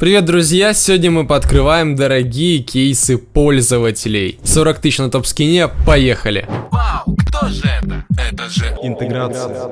Привет, друзья! Сегодня мы пооткрываем дорогие кейсы пользователей. 40 тысяч на топ-скине, поехали! Вау, кто же это? Это же Интеграция.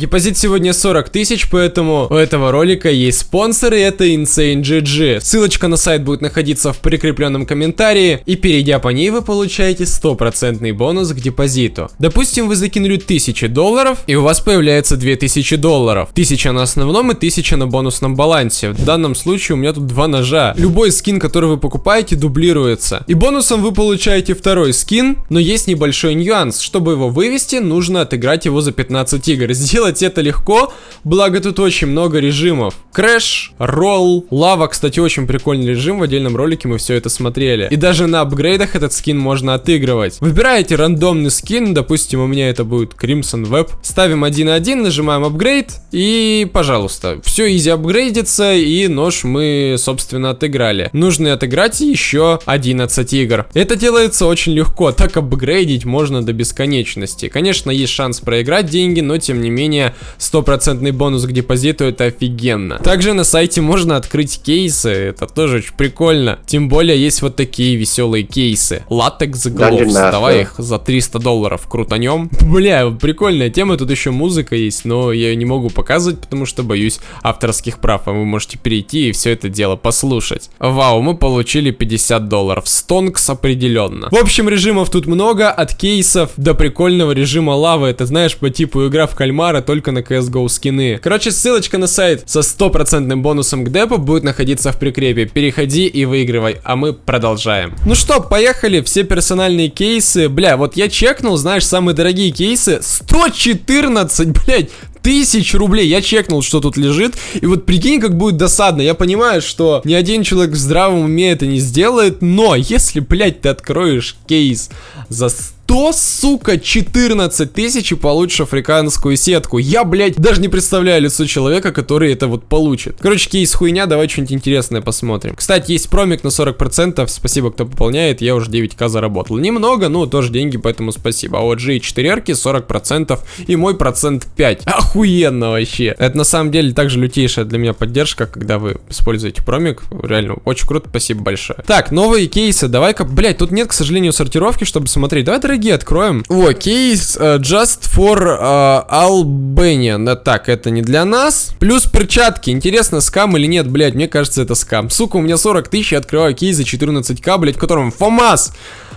Депозит сегодня 40 тысяч, поэтому у этого ролика есть спонсор, и это Insane GG. Ссылочка на сайт будет находиться в прикрепленном комментарии, и перейдя по ней вы получаете стопроцентный бонус к депозиту. Допустим, вы закинули 1000 долларов, и у вас появляется 2000 долларов. 1000 на основном и 1000 на бонусном балансе. В данном случае у меня тут два ножа. Любой скин, который вы покупаете, дублируется. И бонусом вы получаете второй скин, но есть небольшой нюанс. Чтобы его вывести, нужно отыграть его за 15 игр. Сделать сделать это легко, благо тут очень много режимов. Crash, roll, лава, кстати, очень прикольный режим, в отдельном ролике мы все это смотрели. И даже на апгрейдах этот скин можно отыгрывать. Выбираете рандомный скин, допустим, у меня это будет Crimson Web. Ставим 1.1, нажимаем апгрейд, и, пожалуйста, все easy апгрейдится, и нож мы, собственно, отыграли. Нужно отыграть еще 11 игр. Это делается очень легко, так апгрейдить можно до бесконечности. Конечно, есть шанс проиграть деньги, но тем не менее менее, стопроцентный бонус к депозиту, это офигенно. Также на сайте можно открыть кейсы, это тоже очень прикольно. Тем более, есть вот такие веселые кейсы. Латекс Gloves, давай их за 300 долларов крутанем. Бля, прикольная тема, тут еще музыка есть, но я ее не могу показывать, потому что боюсь авторских прав, а вы можете перейти и все это дело послушать. Вау, мы получили 50 долларов. Стонкс определенно. В общем, режимов тут много, от кейсов до прикольного режима лавы. Это знаешь, по типу игра в кальмара, только на CSGO скины. Короче, ссылочка на сайт со стопроцентным бонусом к депу будет находиться в прикрепе. Переходи и выигрывай, а мы продолжаем. Ну что, поехали, все персональные кейсы. Бля, вот я чекнул, знаешь, самые дорогие кейсы. 114, блядь, тысяч рублей. Я чекнул, что тут лежит. И вот прикинь, как будет досадно. Я понимаю, что ни один человек в здравом уме это не сделает. Но если, блядь, ты откроешь кейс за 100, сука, 14 тысяч и получишь африканскую сетку. Я, блядь, даже не представляю лицо человека, который это вот получит. Короче, кейс хуйня, давай что-нибудь интересное посмотрим. Кстати, есть промик на 40%, спасибо, кто пополняет, я уже 9к заработал. Немного, но тоже деньги, поэтому спасибо. А вот G4 40% и мой процент 5. Охуенно вообще. Это на самом деле также лютейшая для меня поддержка, когда вы используете промик. Реально, очень круто, спасибо большое. Так, новые кейсы, давай-ка, блядь, тут нет, к сожалению, сортировки, чтобы смотреть. Давай, дорогие дорогие откроем. О, кейс uh, Just for uh, Albanian. Да, так, это не для нас. Плюс перчатки. Интересно, скам или нет, блядь, мне кажется, это скам. Сука, у меня 40 тысяч, я открываю кейс за 14к, блядь, в котором FAMAS.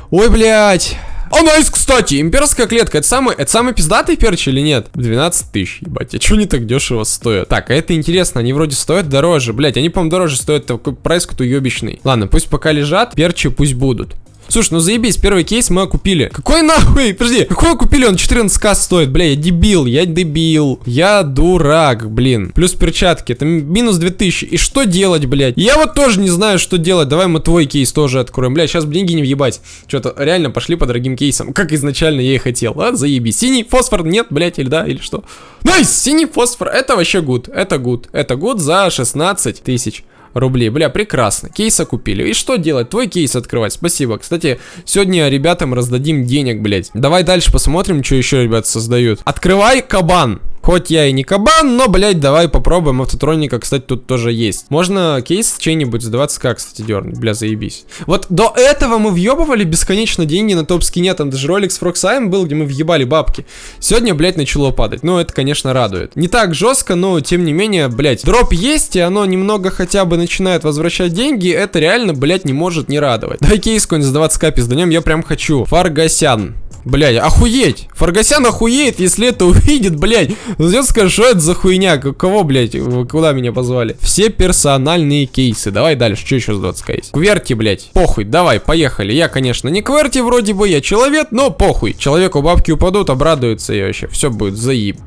Ой, блядь. О, найс, кстати, имперская клетка, это самый, это самый пиздатый перч или нет? 12 тысяч, ебать, а чё они так дешево стоят? Так, а это интересно, они вроде стоят дороже, блять, они, по-моему, дороже стоят, такой прайс какой-то ёбищный. Ладно, пусть пока лежат, перчи пусть будут. Слушай, ну заебись, первый кейс мы купили. Какой нахуй? Подожди, какой купили? Он 14к стоит. Бля, я дебил, я дебил. Я дурак, блин. Плюс перчатки, это минус 2000. И что делать, блядь? Я вот тоже не знаю, что делать. Давай мы твой кейс тоже откроем. Бля, сейчас деньги не въебать. Что-то реально пошли по дорогим кейсам. Как изначально я и хотел. А, заебись. Синий фосфор нет, блядь, или да, или что? Nice, синий фосфор. Это вообще good. Это good. Это good за 16 тысяч рублей. Бля, прекрасно. Кейса купили. И что делать? Твой кейс открывать. Спасибо. Кстати, сегодня ребятам раздадим денег, блядь. Давай дальше посмотрим, что еще ребят создают. Открывай кабан. Хоть я и не кабан, но, блядь, давай попробуем. Автотроника, кстати, тут тоже есть. Можно кейс чей-нибудь за 20к, кстати, дернуть. Бля, заебись. Вот до этого мы въебывали бесконечно деньги на топ-скине. Там даже ролик с Фроксаем был, где мы въебали бабки. Сегодня, блядь, начало падать. Ну, это, конечно, радует. Не так жестко, но, тем не менее, блядь, дроп есть, и оно немного хотя бы начинает возвращать деньги. Это реально, блядь, не может не радовать. Давай кейс какой-нибудь за 20к пизданем, я прям хочу. Фаргасян. Блядь, охуеть! Фаргасян охуеет, если это увидит, блядь. Зайдет, скажет, что это за хуйня? Кого, блядь? Куда меня позвали? Все персональные кейсы. Давай дальше. Что еще с 20 кейс? Кверти, блядь. Похуй, давай, поехали. Я, конечно, не кверти вроде бы, я человек, но похуй. Человеку бабки упадут, обрадуются и вообще. Все будет заеб.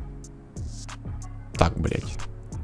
Так, блядь.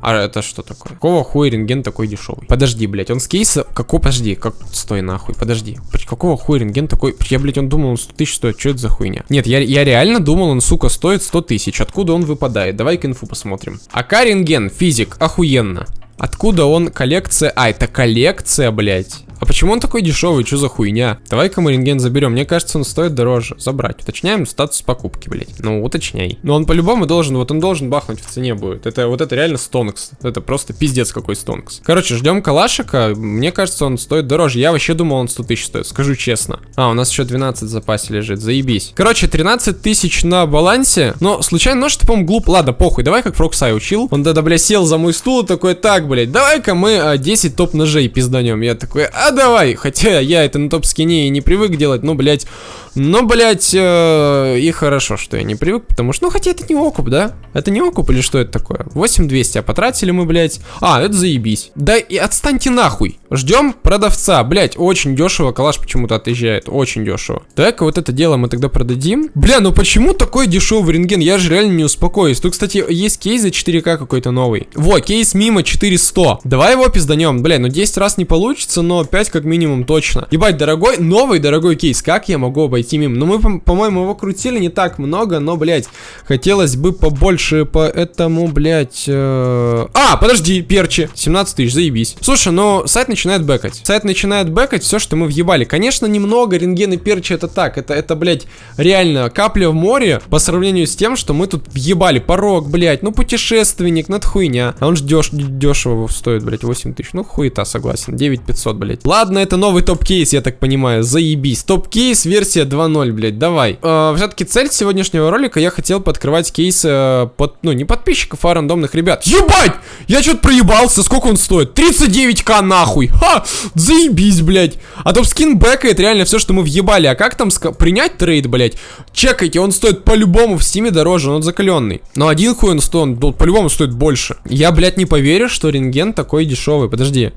А это что такое? Какого хуя рентген такой дешевый? Подожди, блядь, он с кейса... Какой, подожди, как... Стой нахуй, подожди. Какого хуя рентген такой... Я, блядь, он думал, он 100 тысяч стоит. Что это за хуйня? Нет, я, я реально думал, он, сука, стоит 100 тысяч. Откуда он выпадает? Давай-ка инфу посмотрим. АК рентген, физик, охуенно. Откуда он коллекция? А, это коллекция, блядь. А почему он такой дешевый? Что за хуйня? Давай-ка мы рентген заберем. Мне кажется, он стоит дороже. Забрать. Уточняем статус покупки, блять. Ну, уточняй. Но он по-любому должен, вот он должен бахнуть в цене будет. Это вот это реально стонкс. Это просто пиздец какой стонкс. Короче, ждем калашика. Мне кажется, он стоит дороже. Я вообще думал, он 100 тысяч стоит. Скажу честно. А, у нас еще 12 в запасе лежит. Заебись. Короче, 13 тысяч на балансе. Но случайно нож, ты, по-моему, глуп. Ладно, похуй. Давай как Фроксай учил. Он тогда, бля, сел за мой стул и такой, так, блядь, давай-ка мы а, 10 топ ножей пизданем. Я такой, а давай. Хотя я это на топ скине и не привык делать, но, блядь, но, блядь, э, и хорошо, что я не привык, потому что, ну, хотя это не окуп, да? Это не окуп или что это такое? 8200, а потратили мы, блядь. А, это заебись. Да и отстаньте нахуй. Ждем продавца. Блядь, очень дешево. Калаш почему-то отъезжает. Очень дешево. Давай-ка вот это дело мы тогда продадим. Бля, ну почему такой дешевый рентген? Я же реально не успокоюсь. Тут, кстати, есть кейс за 4К какой-то новый. Во, кейс мимо 400. Давай его пизданем. Бля, ну 10 раз не получится, но 5 как минимум точно. Ебать, дорогой, новый дорогой кейс. Как я могу обойти мимо? Ну мы, по-моему, его крутили не так много, но, блядь, хотелось бы побольше, поэтому, блядь... Э... А, подожди, перчи. 17 тысяч, заебись. Слушай, ну сайт начинает бэкать. Сайт начинает бэкать все, что мы въебали. Конечно, немного рентген и перчи это так. Это, это, блядь, реально капля в море по сравнению с тем, что мы тут въебали. Порог, блядь, ну путешественник, ну это хуйня. А он же деш дешево стоит, блядь, 8 тысяч. Ну хуета, согласен. 9500, блядь. Ладно, это новый топ-кейс, я так понимаю. Заебись. Топ-кейс версия 2.0, блядь, давай. Э, Все-таки цель сегодняшнего ролика, я хотел подкрывать кейсы э, под, ну, не подписчиков, а рандомных ребят. Ебать! Я что-то проебался. Сколько он стоит? 39к нахуй. Ха! Заебись, блядь. А топ-скин бэкает реально все, что мы въебали. А как там принять trade, блядь? Чекайте, он стоит по-любому в стиме дороже, он закаленный. Но один хуй он стоит, он по-любому стоит больше. Я, блядь, не поверю, что рентген такой дешевый. Подожди.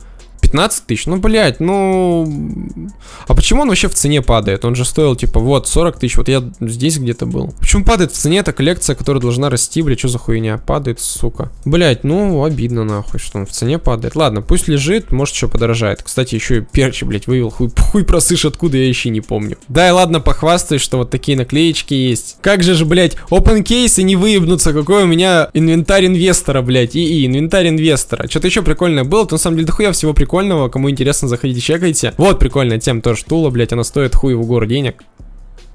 15 тысяч? Ну, блядь, ну... А почему он вообще в цене падает? Он же стоил, типа, вот, 40 тысяч. Вот я здесь где-то был. Почему падает в цене эта коллекция, которая должна расти, блядь, что за хуйня? Падает, сука. Блядь, ну, обидно, нахуй, что он в цене падает. Ладно, пусть лежит, может, еще подорожает. Кстати, еще и перчи, блядь, вывел. Хуй, хуй проссышь, откуда я еще не помню. Да, и ладно, похвастаюсь, что вот такие наклеечки есть. Как же же, блядь, open кейсы не выебнуться, какой у меня инвентарь инвестора, блядь, и, и инвентарь инвестора. Что-то еще прикольное было, то на самом деле дохуя всего прикольного прикольного. Кому интересно, заходите, чекайте. Вот прикольная тема тоже тула, блять, она стоит хуй в гору денег.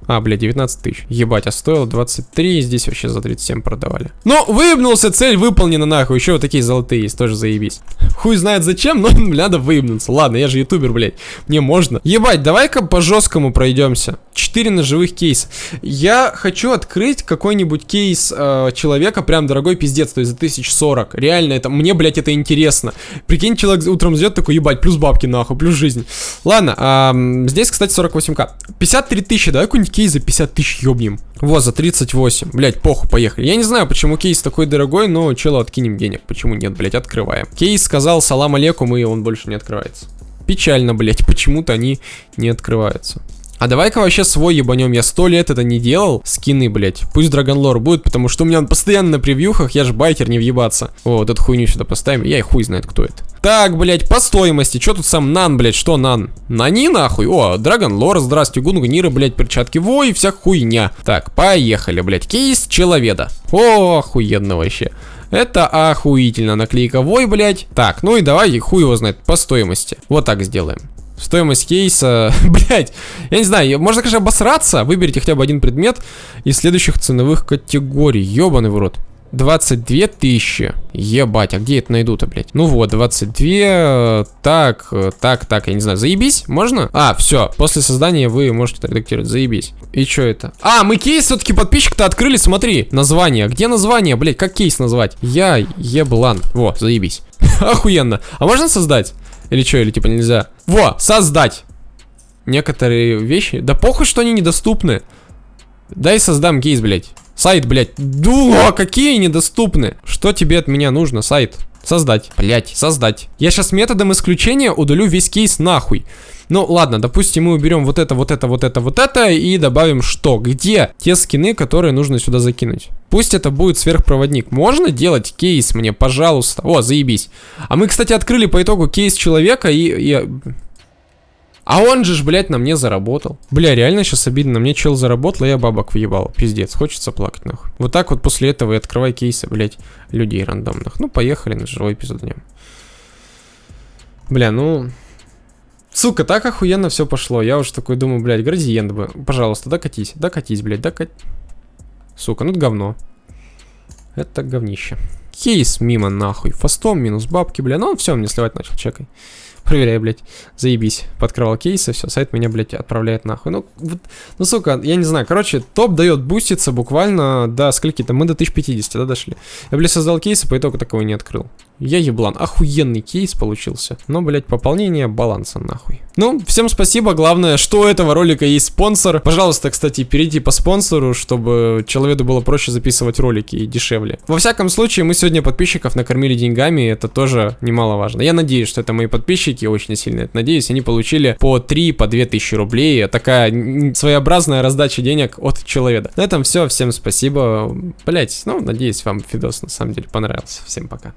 А, бля, 19 тысяч. Ебать, а стоило 23, и здесь вообще за 37 продавали. Ну, выебнулся, цель выполнена нахуй. Еще вот такие золотые есть, тоже заебись. Хуй знает зачем, но надо выебнуться. Ладно, я же ютубер, блядь. Мне можно. Ебать, давай-ка по жесткому пройдемся. 4 ножевых кейса. Я хочу открыть какой-нибудь кейс э, человека, прям дорогой пиздец, то есть за 1040. Реально, это мне, блядь, это интересно. Прикинь, человек утром ждет такой, ебать, плюс бабки нахуй, плюс жизнь. Ладно, э, здесь, кстати, 48к. 53 тысячи, давай кейс за 50 тысяч ёбнем. Вот, за 38. Блять, похуй, поехали. Я не знаю, почему кейс такой дорогой, но челу откинем денег. Почему нет, блять, открываем. Кейс сказал салам алейкум, и он больше не открывается. Печально, блять, почему-то они не открываются. А давай-ка вообще свой ебанем. Я сто лет это не делал. Скины, блять. Пусть Драгонлор будет, потому что у меня он постоянно на превьюхах. Я же байкер, не въебаться. О, вот эту хуйню сюда поставим. Я и хуй знает, кто это. Так, блять, по стоимости. Что тут сам Нан, блять? Что Нан? Нани, нахуй? О, Драгонлор, здрасте. Гунгнира, блять, перчатки. Во, и вся хуйня. Так, поехали, блять. Кейс Человеда. О, охуенно вообще. Это охуительно. Наклейка Вой, блять. Так, ну и давай, хуй его знает, по стоимости. Вот так сделаем. Стоимость кейса, блять, я не знаю, можно, конечно, обосраться, выберите хотя бы один предмет из следующих ценовых категорий, ебаный в рот. 22 тысячи. Ебать, а где это найду-то, блядь? Ну вот, 22. Так, так, так, я не знаю. Заебись? Можно? А, все. После создания вы можете редактировать. Заебись. И что это? А, мы кейс все-таки подписчик-то открыли, смотри. Название. Где название, блядь? Как кейс назвать? Я еблан. Во, заебись. Охуенно. А можно создать? Или что, или типа нельзя? Во, создать. Некоторые вещи. Да похуй, что они недоступны. Дай создам кейс, блядь. Сайт, блядь. Ду, какие недоступны. Что тебе от меня нужно, сайт? Создать. Блять, создать. Я сейчас методом исключения удалю весь кейс нахуй. Ну, ладно, допустим, мы уберем вот это, вот это, вот это, вот это и добавим что? Где те скины, которые нужно сюда закинуть? Пусть это будет сверхпроводник. Можно делать кейс мне, пожалуйста? О, заебись. А мы, кстати, открыли по итогу кейс человека и... и... А он же ж, блядь, на мне заработал. Бля, реально сейчас обидно. На мне чел заработал, а я бабок въебал. Пиздец, хочется плакать, нахуй. Вот так вот после этого и открывай кейсы, блядь, людей рандомных. Ну, поехали на живой эпизод днем. Бля, ну... Сука, так охуенно все пошло. Я уж такой думаю, блядь, градиент бы. Пожалуйста, докатись, докатись, блядь, докатись. Сука, ну это говно. Это говнище. Кейс мимо нахуй. Фастом минус бабки, бля. Ну, все, мне сливать начал, чекай. Проверяй, блядь. Заебись. Подкрывал кейсы, все, сайт меня, блядь, отправляет нахуй. Ну, вот, ну, сука, я не знаю. Короче, топ дает буститься буквально до скольки-то. Мы до 1050, да, дошли. Я, блядь, создал кейсы, по итогу такого не открыл. Я еблан. Охуенный кейс получился. Но, блядь, пополнение баланса нахуй. Ну, всем спасибо. Главное, что у этого ролика есть спонсор. Пожалуйста, кстати, перейди по спонсору, чтобы человеку было проще записывать ролики и дешевле. Во всяком случае, мы сегодня подписчиков накормили деньгами, это тоже немаловажно. Я надеюсь, что это мои подписчики, очень сильно это надеюсь. Они получили по 3, по 2 тысячи рублей. Такая своеобразная раздача денег от человека. На этом все. Всем спасибо. Блять, ну, надеюсь, вам видос на самом деле понравился. Всем пока.